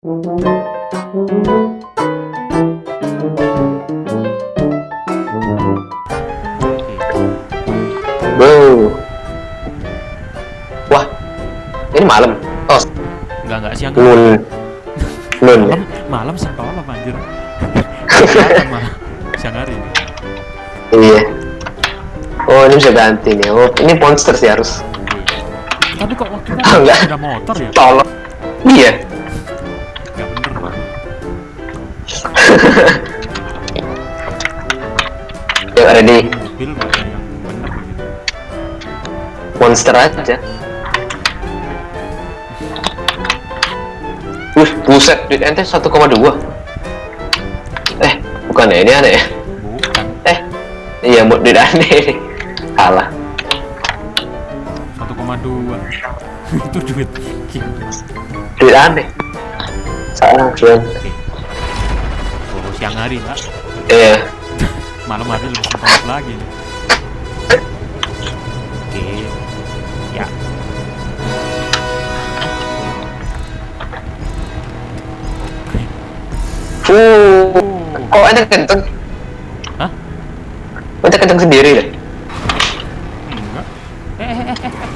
Wow. Wah, ini malam. Oh, Enggak enggak siang. Nun. ya? Malam malam sentolop anjir. Kelihatan malah siang hari. Iya. Oh, ini bisa ganti nih. Oh, ini monster sih harus. Tapi kok waktu itu enggak. ada motor ya? Tolong. Iya. Yuk, ready. Mobil yang begitu. Monster aja. Wih, buset, duit ente 1,2 Eh, bukan ya, ini aneh ya? Bukan Eh, iya, mau duit aneh ini Kalah 1,2. itu duit. Duit aneh Salah, Kian Oke. Siang hari, Pak. Iya Malam hari lebih sentolop lagi. nih. Oke. Ya. Oh. kok ente kenceng? Hah? Ente kenceng sendiri deh? Enggak. Eh, eh, eh, eh.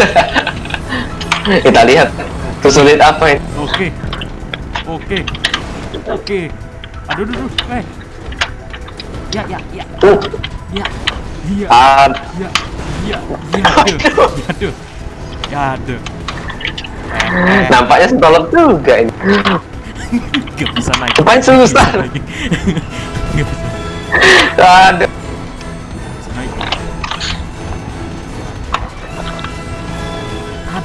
Kita lihat kesulit apa ini Oke. Oke. Oke. Aduh, aduh, aduh. Eh. Ya, ya, ya. Uh, Ya. Iya. ad, Ya. Ya. Ya. Aduh. Ya, aduh. Ya, aduh. Eh, nampaknya sentolop juga ini Gak bisa naik. Ngapain susah? Lagi. Gak bisa Aduh,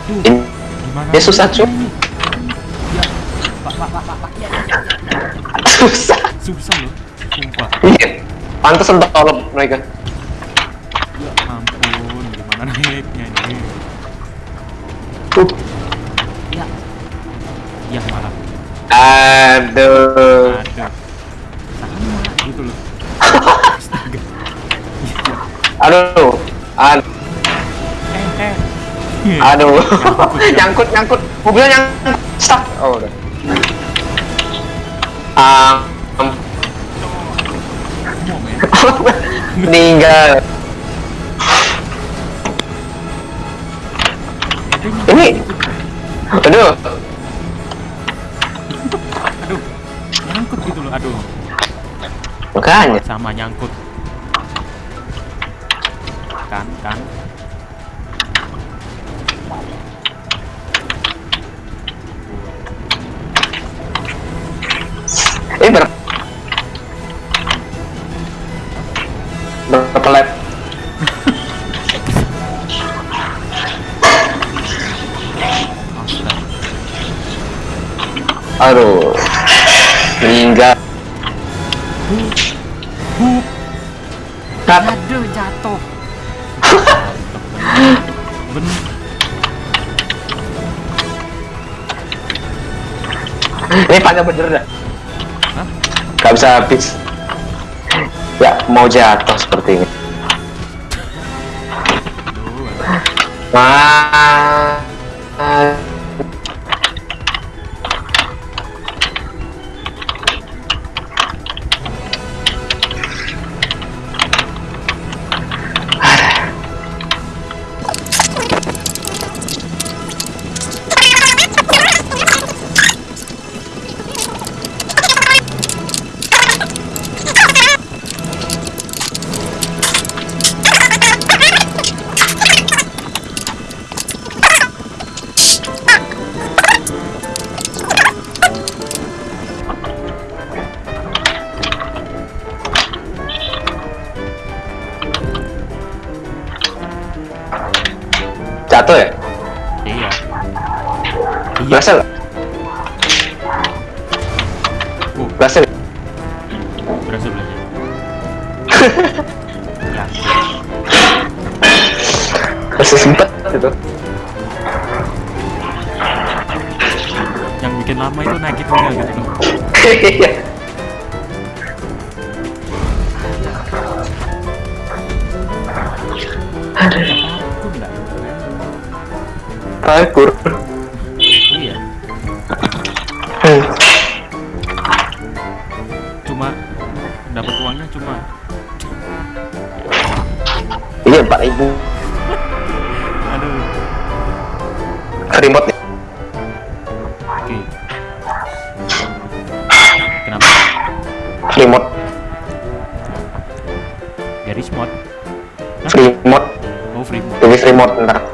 Aduh. Gimana? Ya, susah, Cuk. Ya. Pak, pak, pak, pak, pak. Ya, ya, ya, ya. susah Susah loh. Sumpah. Iya, pantas sentolop mereka Ya ampun, gimana naiknya ini? uh, Ya. Ya malah. Aduh. Sama gitu loh. Astaga. Ya, Aduh Aduh eh, eh. Aduh, Nyangkut, nyangkut, mobilnya nyangkut, stuck. Oh, udah. Ah, um, meninggal. Ini, aduh, Aduh. Nyangkut gitu loh. Aduh. makanya. Sama nyangkut. Kan, kan. Ini ber berapa lap? Aduh, meninggal. Aduh, jatuh. Ben. Ini panjang bener dah. Gak bisa habis. Ya, mau jatuh seperti ini. Wah. Jatuh ya? Iya. Iya. Berhasil? Oh, Berhasil? berhasil ya, Masih sempet gitu. yang bikin lama itu naikin juga gitu Parkur. Iya. Hmm. Cuma dapat uangnya cuma Iya, 4000 aduh. remote. Oke. Kenapa? Remote. Dari mod. Free mod. Oh free mod. Jadi free mod ntar.